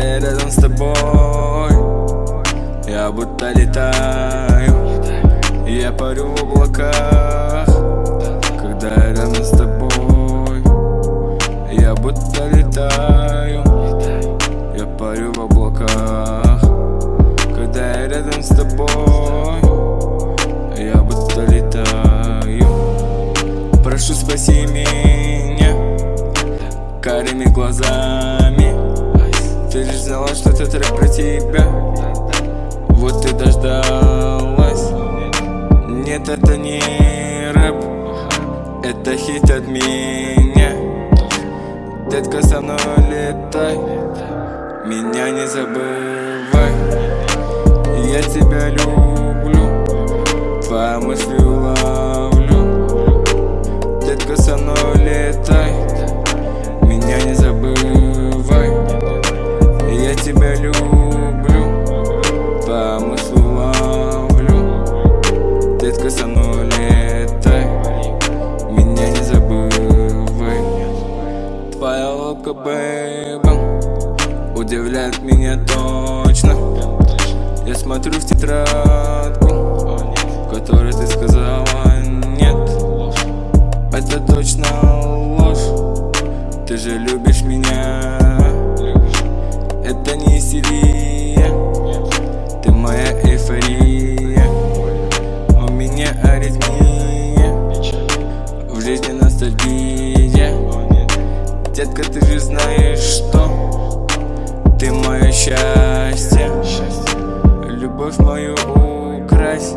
рядом с тобой. Я будто летаю Я парю в облаках. Когда я рядом с тобой Я будто летаю Я парю в облаках. Когда я рядом с тобой Я будто летаю. Прошу спаси меня Карими глазами знала, что это трек про тебя. Вот ты дождалась. Нет, это не рэп. Это хит от меня. Детка, со мной летай. Меня не забывай. Я тебя люблю. Твоя мысли уловлю. Детка, со мной летай Удивляет меня точно. Я смотрю в тетрадку В которой ты сказала нет. Это точно ложь. Ты же любишь меня. Это не истерия Ты моя эйфория. У меня аритмия. В жизни ностальгия. Детка, ты же знаешь, что Ты мое счастье. Любовь мою укрась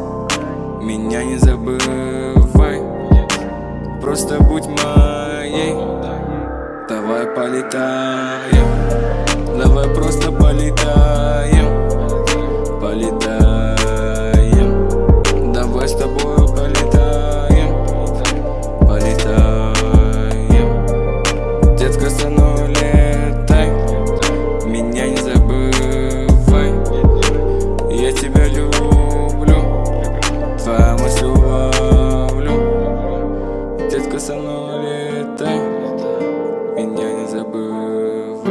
Меня не забывай. Просто будь моей. Давай полетаем. Давай просто полетаем. Полетаем Детка, со летай Меня не забывай.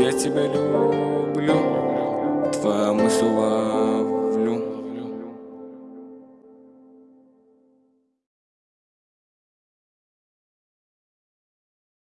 Я тебя люблю. Твоя мысль